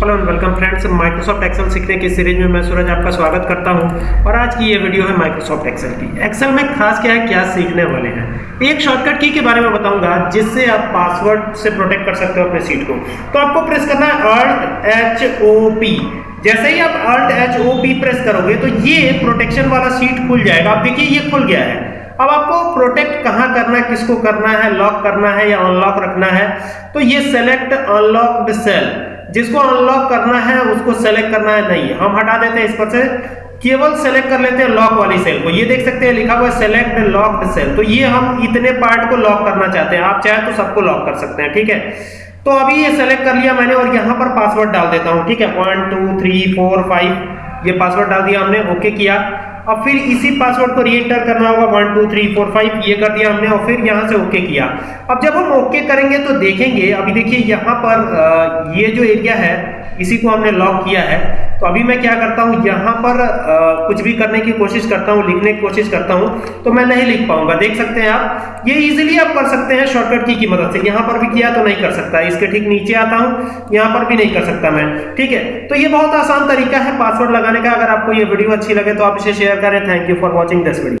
Hello and welcome friends Microsoft Excel सीखने की series में मैं सूरज आपका स्वागत करता हूँ। और आज की ये वीडियो है माइक्रोसॉफ्ट एक्सेल की। एक्सेल में खास क्या है, क्या सीखने वाले हैं? एक शॉर्टकट की के बारे में बताऊँगा, जिससे आप पासवर्ड से प्रोटेक्ट कर सकते हो अपने सीट को। तो आपको प्रेस करना है अल्ट एच ओ पी जैसे ही आप alt H O P press करोगे तो ये प्रोटेक्शन वाला सीट खुल जाएगा। आप देखिए, ये खुल गया है। अब आपको प्रोटेक्ट कहाँ करना है, किसको करना है लॉक करना है या अनलॉक रखना है तो ये सेलेक्ट अनलॉक्ड सेल जिसको अनलॉक करना है, उसको सेलेक्ट करना है, नहीं। हम हटा देते हैं इस पर से। केवल सेलेक्ट कर लेते हैं लॉक वाली सेल को। ये देख सकते हैं, लिखा हुआ है सेलेक्ट लॉक्ड सेल तो ये हम इतने पार्ट को लॉक करना चाहते हैं। आप चाहे तो सबको लॉक कर सकते हैं, ठीक है? तो अभी ये सेलेक्ट कर लिया मैंने और यहाँ पर पासवर्ड डाल देता हूँ, ठीक है? One two three four five ये पासवर्ड डाल दिया हमने ओके किया। अब फिर इसी पासवर्ड को री एंटर करना होगा one two three four five ये कर दिया हमने और फिर यहाँ से ओके किया। अब जब हम ओके करेंगे तो देखेंगे, अभी देखिए यहाँ पर ये जो एरिया है, इसी को हमने लॉक किया है। तो अभी मैं क्या करता हूँ यहाँ पर आ, कुछ भी करने की कोशिश करता हूँ लिखने की कोशिश करता हूँ तो मैं नहीं लिख पाऊँगा। देख सकते हैं आप ये इजिली आप कर सकते हैं शॉर्टकट की की मदद से। यहाँ पर भी किया तो नहीं कर सकता। इसके ठीक नीचे आता हूँ यहाँ पर भी नहीं कर सकता मैं। ठीक है? तो ये बहुत आसान तरीका है पासवर्ड लगाने का। अगर आपको ये वीडियो अच्छी लगे तो आप इसे शेयर करें। Thank you for watching this video